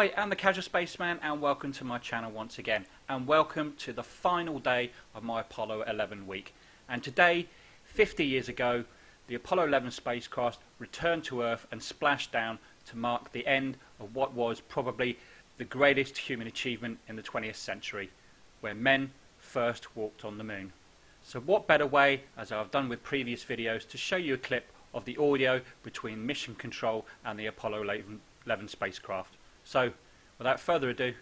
Hi, I'm the Casual Spaceman and welcome to my channel once again and welcome to the final day of my Apollo 11 week. And today, 50 years ago, the Apollo 11 spacecraft returned to Earth and splashed down to mark the end of what was probably the greatest human achievement in the 20th century, where men first walked on the moon. So what better way, as I've done with previous videos, to show you a clip of the audio between Mission Control and the Apollo 11 spacecraft. So, without further ado...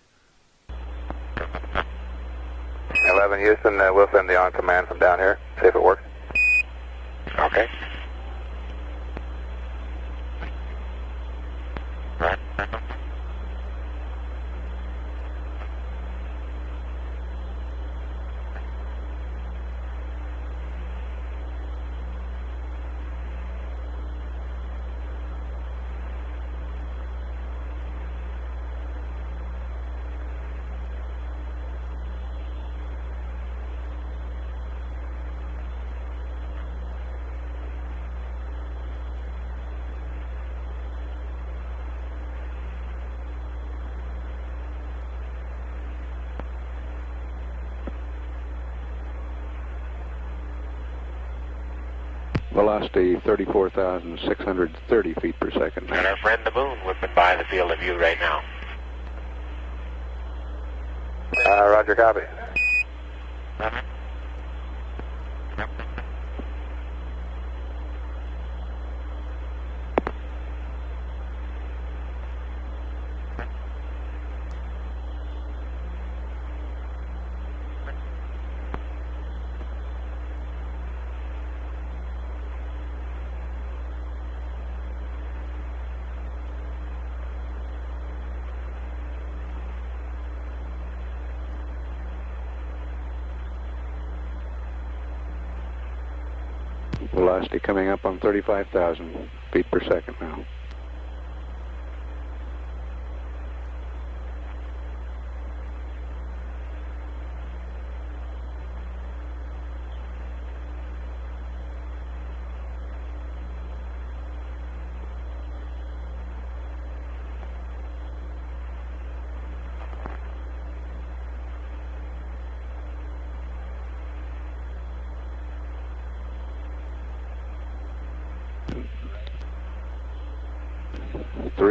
11 Houston, uh, we'll send the on command from down here, see if it works. Okay. Right. Velocity 34,630 feet per second. And our friend the moon whipping by the field of view right now. Uh, roger, copy. Velocity coming up on 35,000 feet per second now.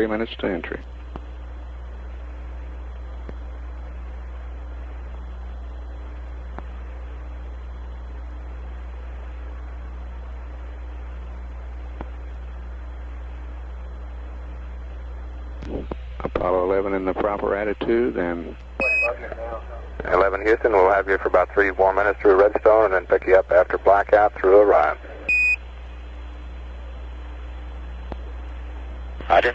Three minutes to entry. Apollo 11 in the proper attitude and 11 Houston, we'll have you for about three more minutes through Redstone and then pick you up after blackout through Orion. Roger.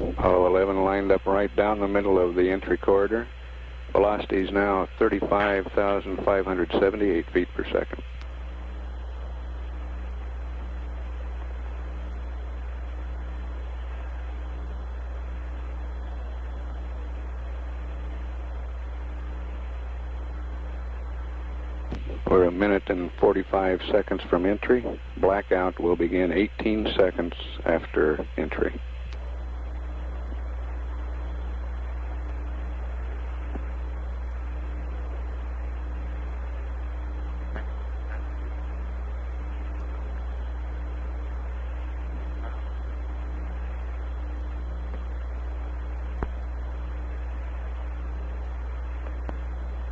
Apollo 11 lined up right down the middle of the entry corridor. Velocity is now 35,578 feet per second. We're a minute and 45 seconds from entry. Blackout will begin 18 seconds after entry.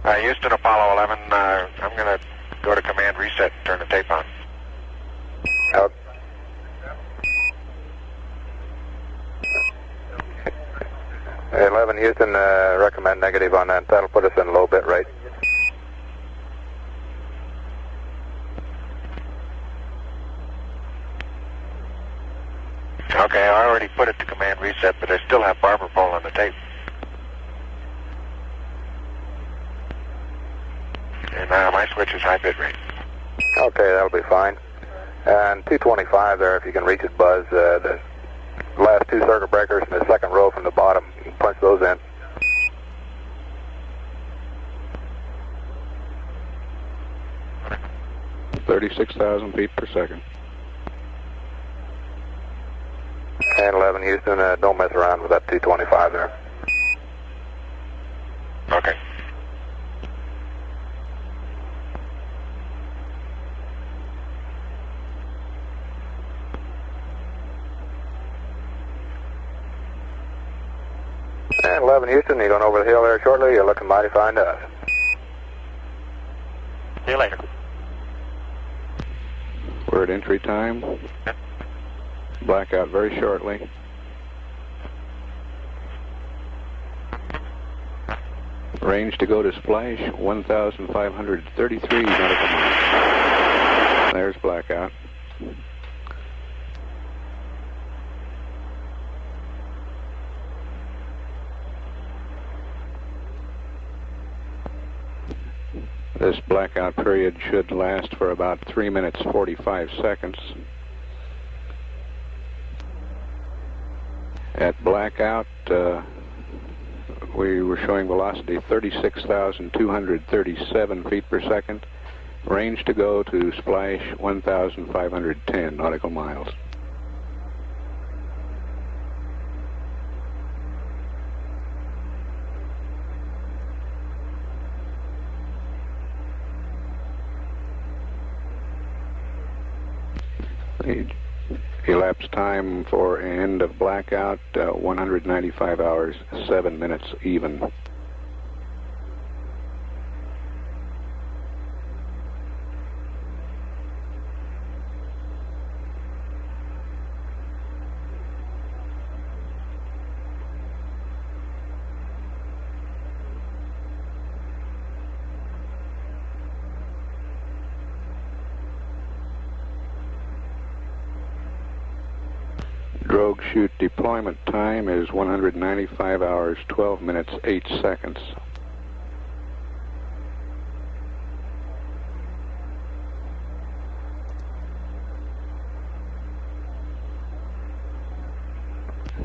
Uh, Houston, Apollo 11, uh, I'm going to go to command reset and turn the tape on. Out. 11 Houston, uh, recommend negative on that. That'll put us in a low bit rate. Okay, I already put it to command reset, but I still have barber pole on the tape. And uh, my switch is high bit rate. Okay, that'll be fine. And 225 there, if you can reach it, Buzz. Uh, the last two circuit breakers in the second row from the bottom. You can punch those in. Thirty-six thousand feet per second. And 11 Houston, uh, don't mess around with that 225 there. Eleven Houston, you're going over the hill there shortly. You're looking mighty fine to us. See you later. We're at entry time. Blackout very shortly. Range to go to splash, 1,533 nautical miles. There's blackout. This blackout period should last for about 3 minutes 45 seconds. At blackout, uh, we were showing velocity 36,237 feet per second. Range to go to splash 1,510 nautical miles. The elapsed time for end of blackout, uh, 195 hours, 7 minutes even. Drogue chute deployment time is 195 hours, 12 minutes, 8 seconds.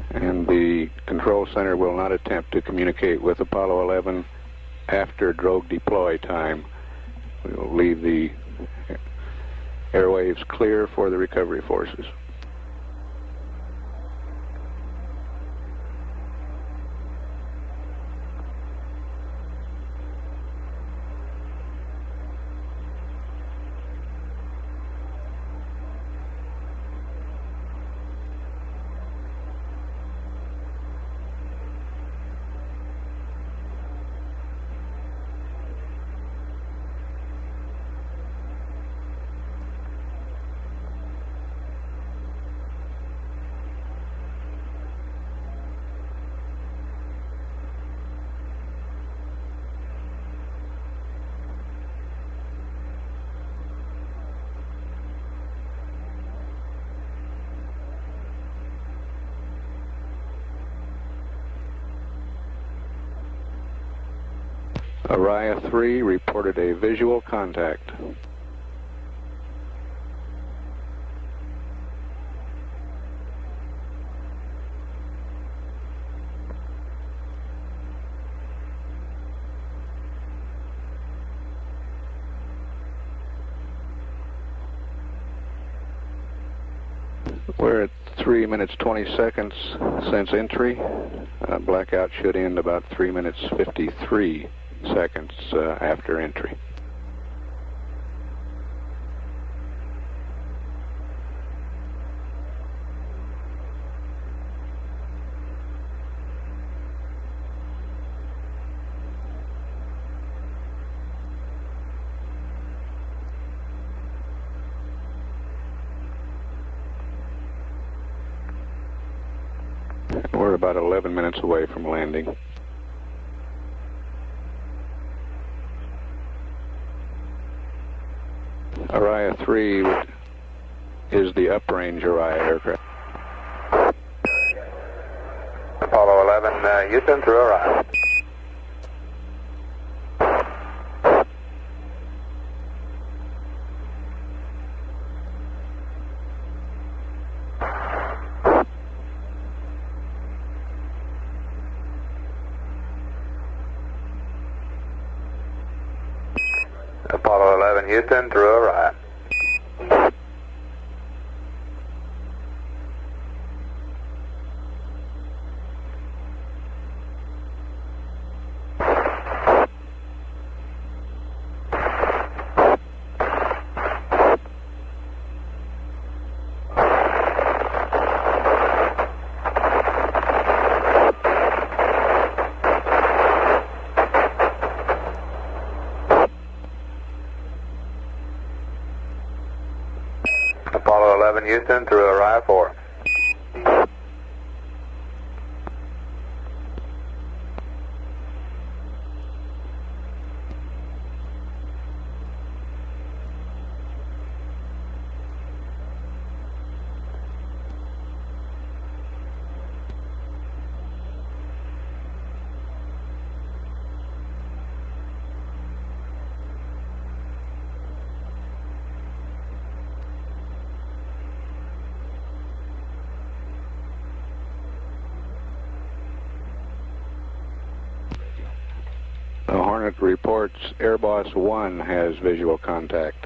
And the control center will not attempt to communicate with Apollo 11 after drogue deploy time. We will leave the airwaves clear for the recovery forces. ARIA 3 reported a visual contact. We're at 3 minutes 20 seconds since entry. Uh, blackout should end about 3 minutes 53 seconds uh, after entry. We're about 11 minutes away from landing. 3 is the uprange ARIA aircraft. Apollo 11, uh, Houston through Orion. Apollo 11 Houston through Orion. Apollo 11 Houston through Orion 4. The Hornet reports Airboss 1 has visual contact.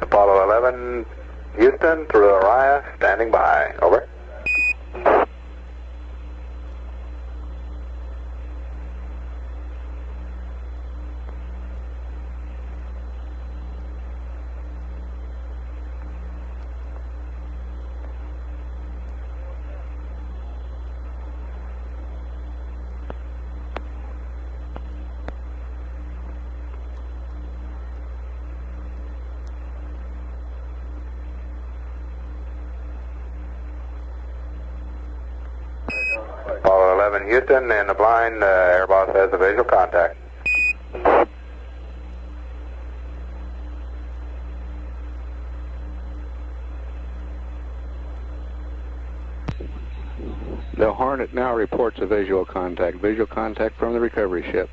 Apollo 11 Houston through Orion, standing by. Over. Apollo 11 Houston in the blind, uh, Airboss has a visual contact. The Hornet now reports a visual contact. Visual contact from the recovery ship.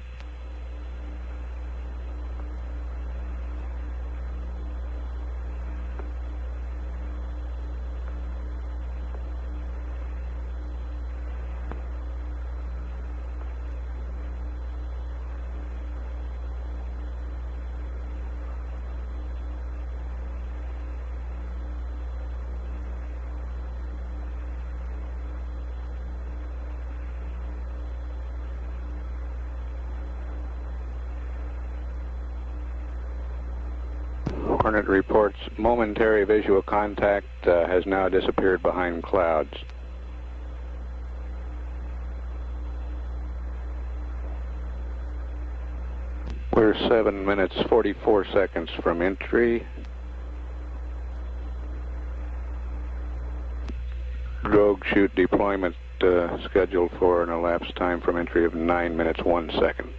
Reports momentary visual contact uh, has now disappeared behind clouds. We're 7 minutes 44 seconds from entry. Drogue chute deployment uh, scheduled for an elapsed time from entry of 9 minutes 1 second.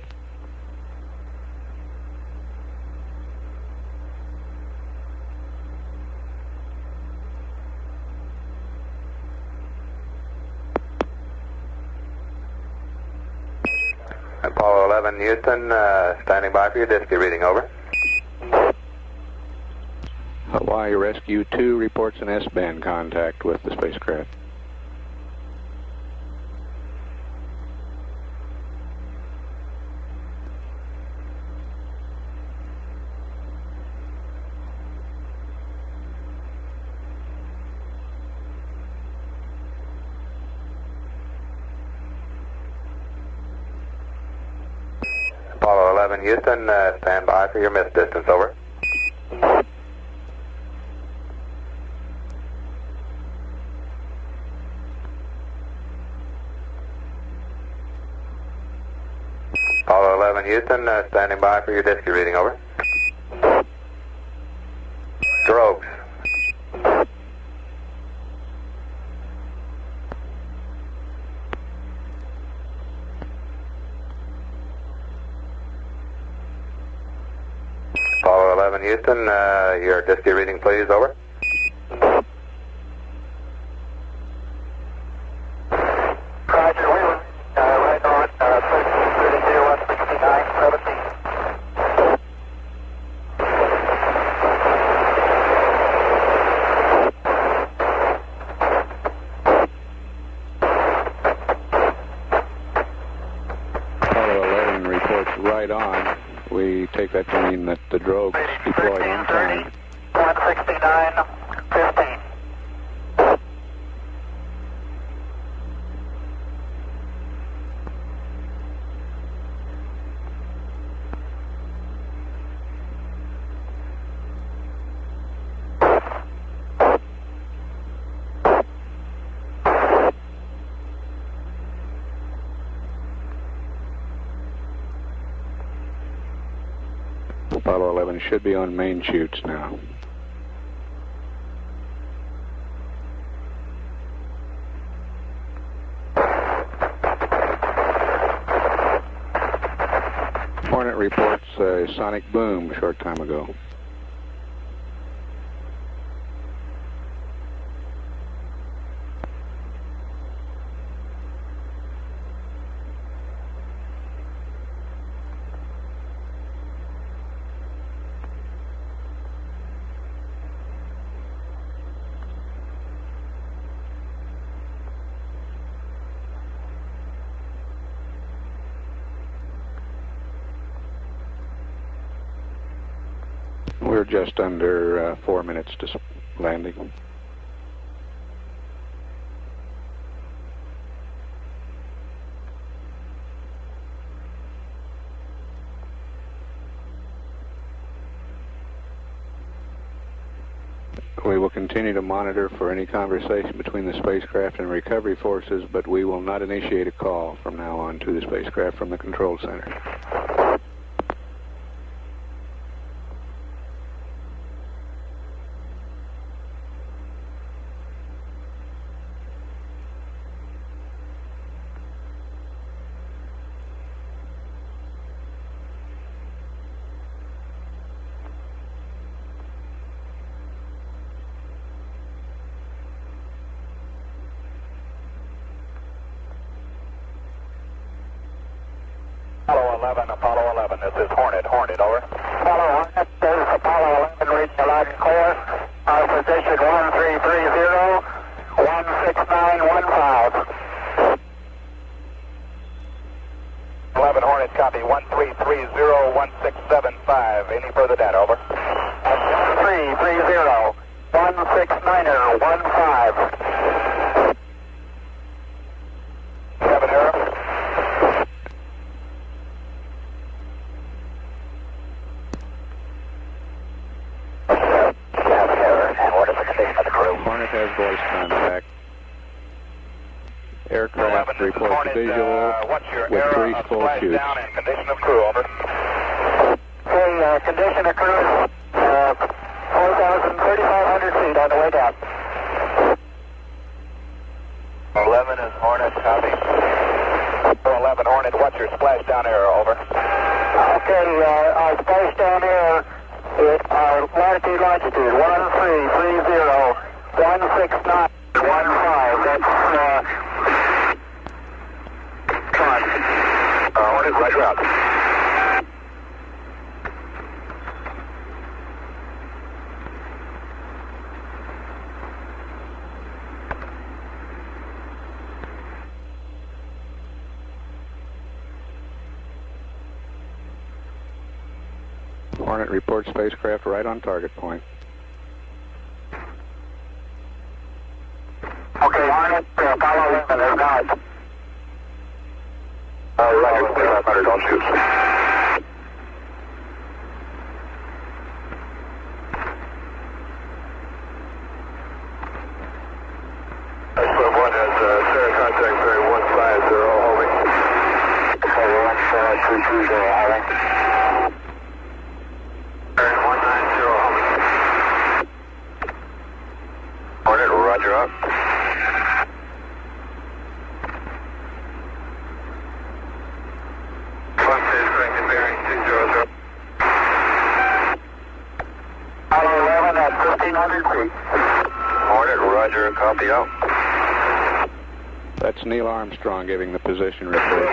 Apollo 11 Houston, uh, standing by for your DSKY reading. Over. Hawaii Rescue 2 reports an S-band contact with the spacecraft. Apollo 11 Houston, uh, stand by for your miss distance. Over. Apollo 11 Houston, uh, standing by for your DSKY reading. Over. Drogues. Apollo 11 Houston, uh, your DSKY reading, please. Over. deployed on time. 169, 15. should be on main chutes now. Hornet reports a sonic boom a short time ago. We're just under uh, four minutes to landing. We will continue to monitor for any conversation between the spacecraft and recovery forces, but we will not initiate a call from now on to the spacecraft from the control center. Classic 1-3. Spacecraft right on target point. 900 feet. Hornet, roger, copy out. That's Neil Armstrong giving the position report.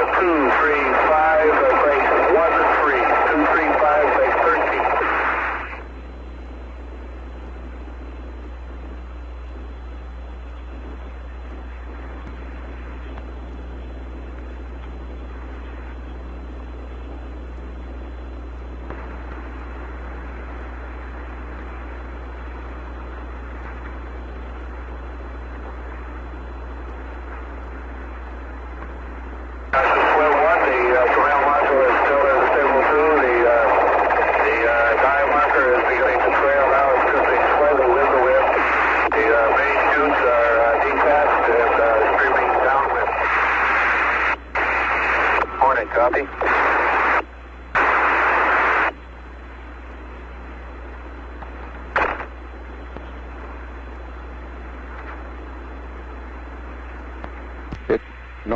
two, three,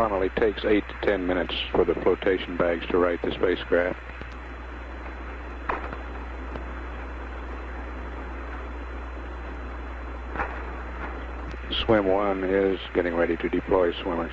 normally takes 8 to 10 minutes for the flotation bags to right the spacecraft. Swim 1 is getting ready to deploy swimmers.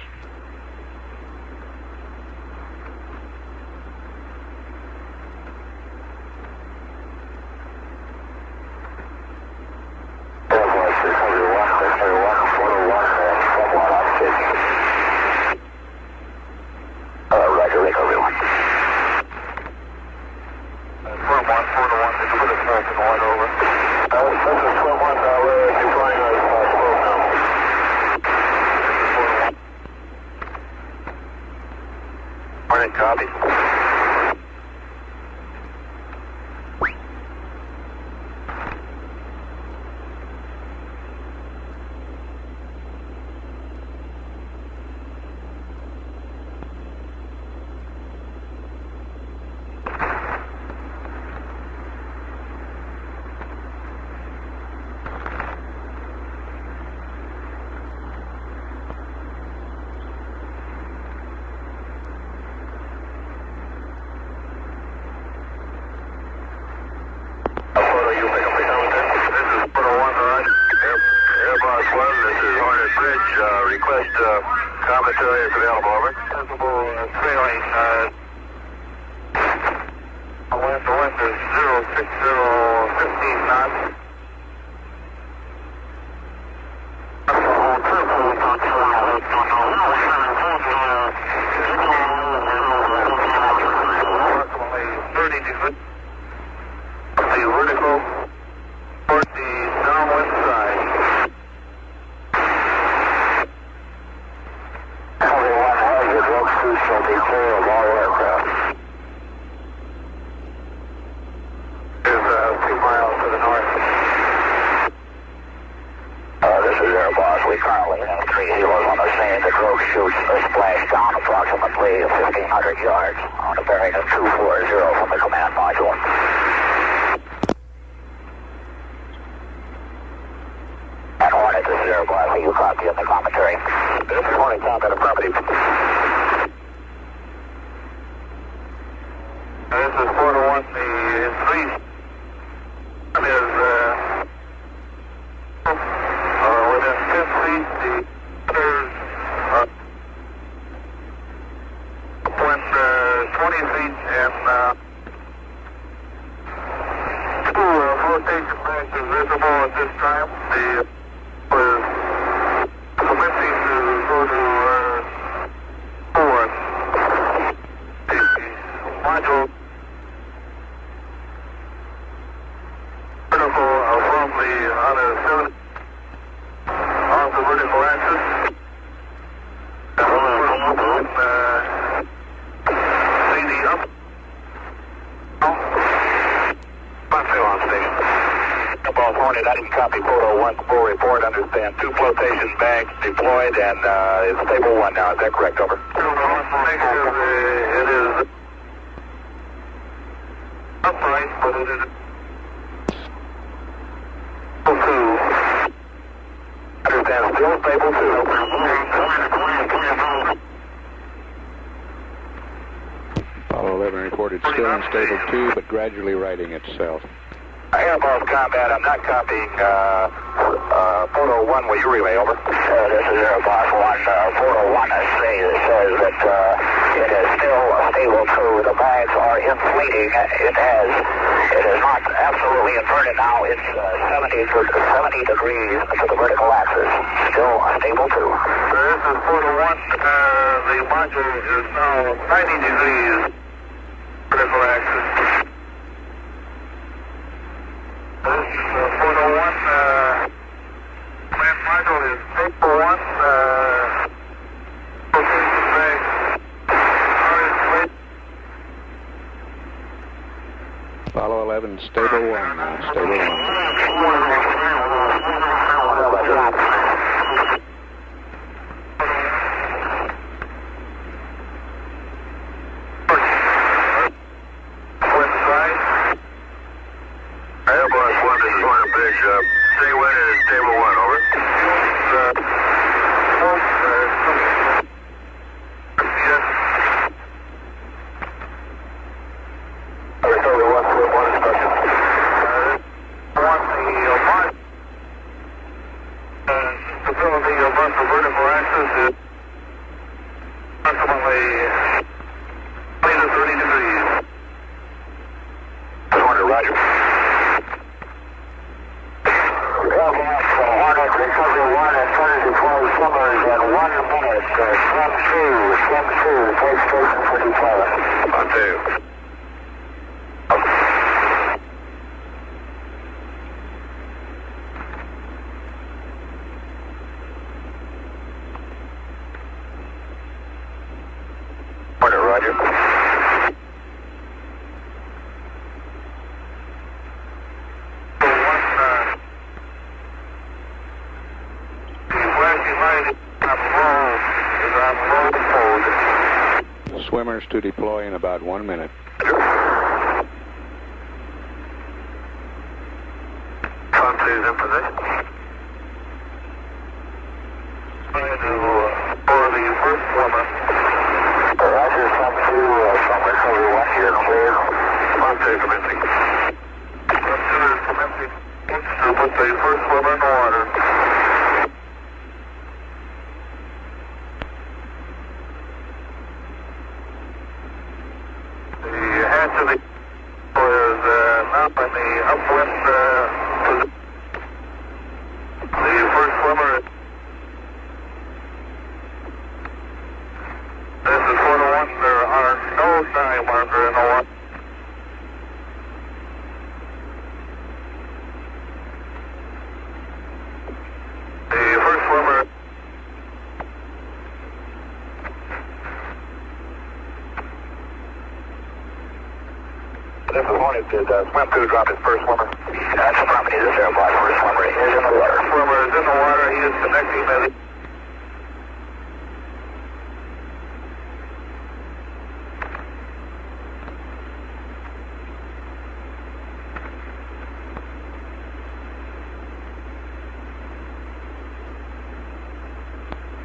Understand. Two flotation bags deployed and uh, it's stable 1 now. Is that correct? Over. It is two. Understand. Still stable 2. Apollo 11 reported still unstable 2, but gradually righting itself. Airboss combat, I'm not copying uh, uh, photo 1. Will you relay over? Uh, this is Airboss 1. Uh, photo 1 I say, says that uh, it is still stable 2. The bags are inflating. It has, it is not absolutely inverted now. It's uh, 70, to 70 degrees to the vertical axis. Still stable 2. This is photo 1. Uh, the module is now 90 degrees vertical axis. This is uh, photo 1. Uh, command module is stable 1. Uh, rotation bags are inflated. Apollo 11 stable 1 now, stable 1. Airboss 1, this is Hornet Bridge. Uh, stay wind and it's stable 1, over. Uh, oh, uh, yes. Recovery 1, fluid 1 instruction. Uh, one, the uh, mod- uh, stability above the vertical axis is approximately 20 to 30 degrees. Hornet, roger. Airboss Hornet, recovery 1 and trying to deploy swimmers at 1 minute. Uh, swim 2, swim 2, take station for deployment. On two. Hornet, roger. One, uh, the flashing light on low is on low mode. Swimmers to deploy in about one minute. Front two is in position. Trying to, uh, for the first swimmer. Roger, swim 2 uh, from recovery 1 here, clear. Front two commencing. Front two is commencing. To put the first swimmer in the water. The hatch of the is uh, now in the upwind uh, position. The first swimmer. This is photo one. There are no dive marker in the water. The first swimmer. This is Hornet, did uh, swim 2 drop his first swimmer? That's affirmative, this is Airboss, first swimmer is in the water. Swimmer is in the water. He is connecting to the.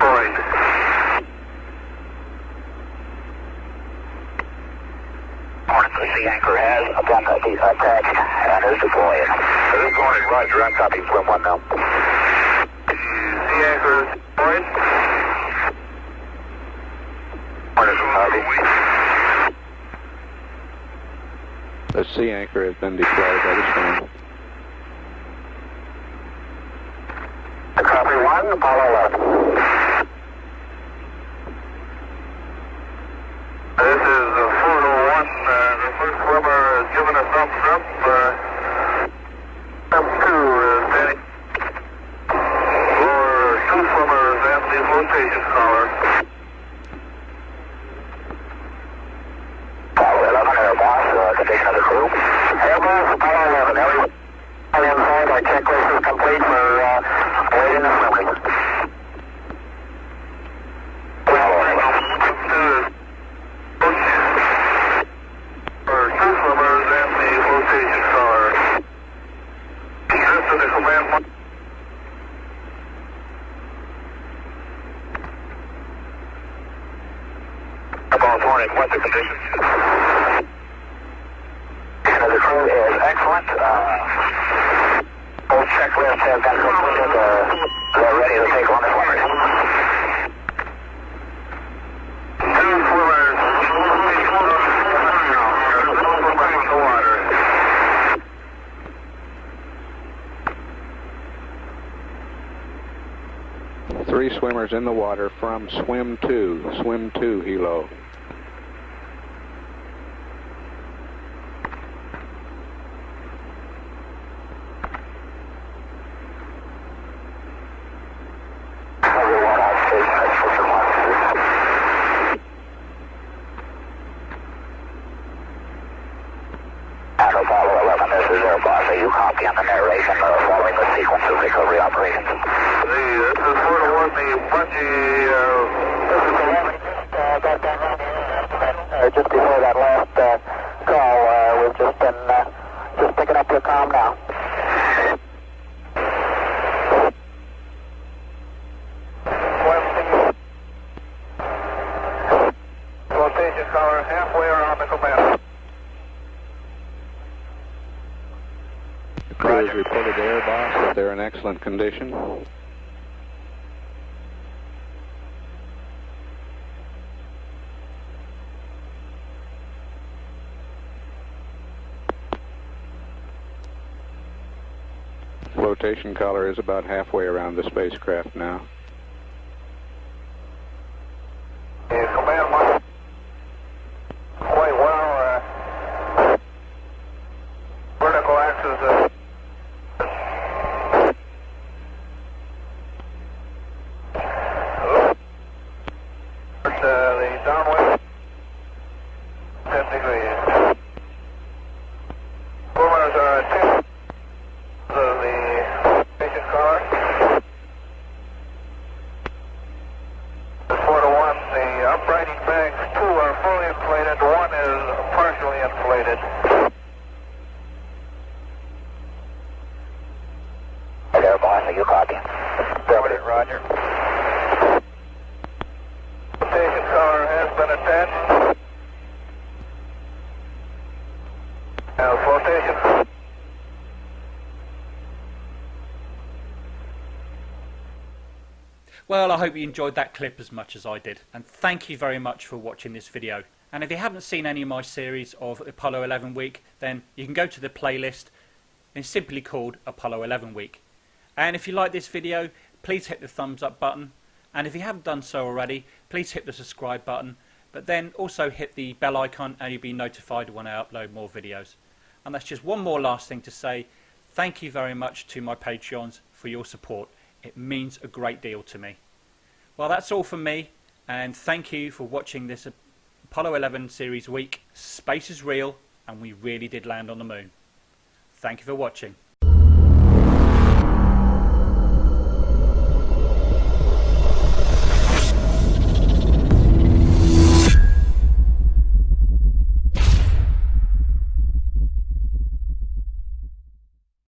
Right. Hornet, the sea anchor has been uh, de- attached and is deployed. This is Hornet, roger, I'm copying swim 1 now. The sea anchor is deployed. Hornet, copy. The sea anchor has been by the swimmer. Copy 1, Apollo 11. This is uh, photo one. Uh, the first swimmer has given a thumbs up. Uh, step two is standing for two swimmers and the flotation collar. Apollo 11, Airboss, uh, condition of the crew. Airboss, Apollo 11, everyone inside, our checklist is complete. California. Weather conditions. And the crew is excellent. Uh, both checklists have been completed. Uh, they're ready to take on the swimmers. Two swimmers. Swimming in the water. Three swimmers in the water from swim two, swim two helo. Everyone on station at swimmer one. And Apollo 11, this is Airboss. Are you copy on the narration uh, following the sequence of recovery operations? The, this is sort of what the bungee, uh, This is 11. Uh, got down on uh, just before that last uh, call. Uh, we've just been uh, just picking up your comm now. rotation color halfway around the command. The crew has reported to Airboss that they're in excellent condition. Flotation collar is about halfway around the spacecraft now. The command one. Quite well. Uh, vertical axis. Uh, uh, the downwind 10 degrees. Swimmers are at 10 of the station collar. Four to one, the uprighting bags, two are fully inflated, one is partially inflated. Airboss, are you copy? Affirmative, Roger. Station collar has been attached. Now, flotation. Well, I hope you enjoyed that clip as much as I did. And thank you very much for watching this video. And if you haven't seen any of my series of Apollo 11 Week, then you can go to the playlist. It's simply called Apollo 11 Week. And if you like this video, please hit the thumbs up button. And if you haven't done so already, please hit the subscribe button. But then also hit the bell icon and you'll be notified when I upload more videos. And that's just one more last thing to say. Thank you very much to my Patreons for your support. It means a great deal to me. Well, that's all from me, and thank you for watching this Apollo 11 series week. Space is real, and we really did land on the moon. Thank you for watching.